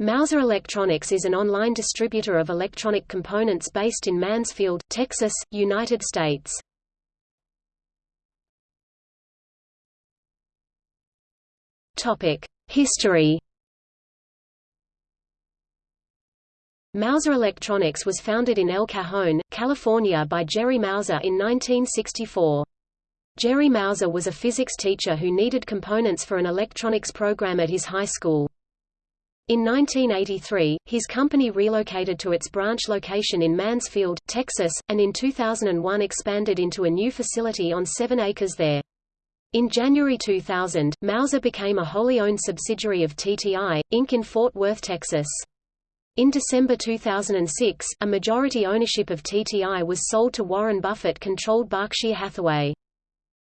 Mouser Electronics is an online distributor of electronic components based in Mansfield, Texas, United States. History Mouser Electronics was founded in El Cajon, California by Jerry Mouser in 1964. Jerry Mouser was a physics teacher who needed components for an electronics program at his high school. In 1983, his company relocated to its branch location in Mansfield, Texas, and in 2001 expanded into a new facility on 7 acres there. In January 2000, Mouser became a wholly owned subsidiary of TTI, Inc. in Fort Worth, Texas. In December 2006, a majority ownership of TTI was sold to Warren Buffett-controlled Berkshire Hathaway.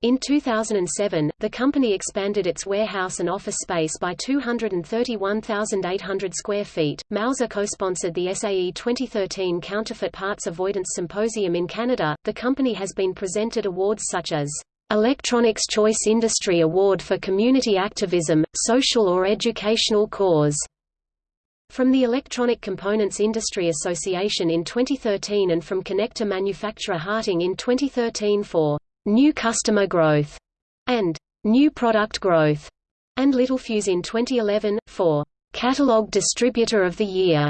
In 2007, the company expanded its warehouse and office space by 231,800 square feet. Mouser co-sponsored the SAE 2013 Counterfeit Parts Avoidance Symposium in Canada. The company has been presented awards such as Electronics Choice Industry Award for Community Activism, Social or Educational Cause from the Electronic Components Industry Association in 2013 and from connector manufacturer Harting in 2013 for New Customer Growth and New Product Growth, and Littelfuse in 2011, for Catalog Distributor of the Year.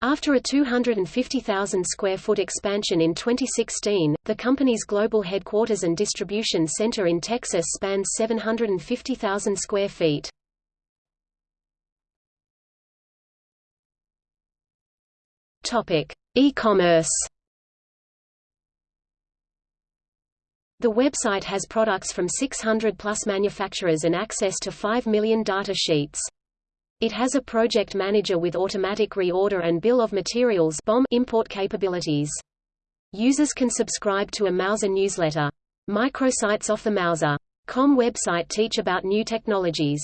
After a 250,000 square foot expansion in 2016, the company's global headquarters and distribution center in Texas spans 750,000 square feet. Topic: E-commerce The website has products from 600-plus manufacturers and access to 5 million data sheets. It has a project manager with automatic reorder and bill of materials BOM import capabilities. Users can subscribe to a Mouser newsletter. Microsites off the Mouser.com website teach about new technologies.